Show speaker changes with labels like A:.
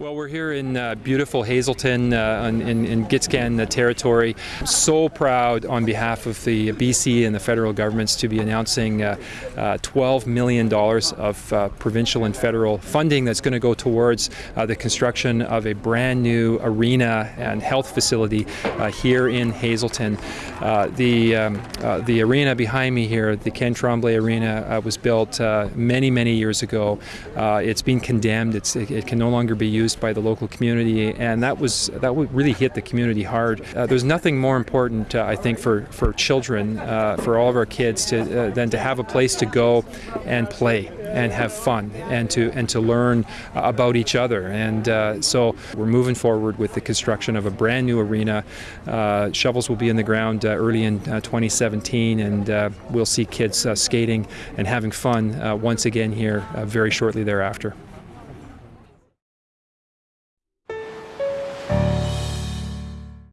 A: Well, we're here in uh, beautiful Hazelton uh, in, in Gitxsan uh, territory. So proud on behalf of the BC and the federal governments to be announcing uh, uh, $12 million of uh, provincial and federal funding that's going to go towards the construction of a brand new arena and health facility here in Hazelton. the, um, the arena behind me here, the Ken Tremblay Arena, was built many, many years ago. it's been condemned. It's, it, it can no longer be used by the local community, and that was that really hit the community hard. Uh, there's nothing more important, uh, I think, for for children, uh, for all of our kids, to uh, than to have a place to go and play and have fun and to and to learn about each other. And uh, so we're moving forward with the construction of a brand new arena. Uh, shovels will be in the ground early in 2017, and we'll see kids skating and having fun once again here very shortly thereafter.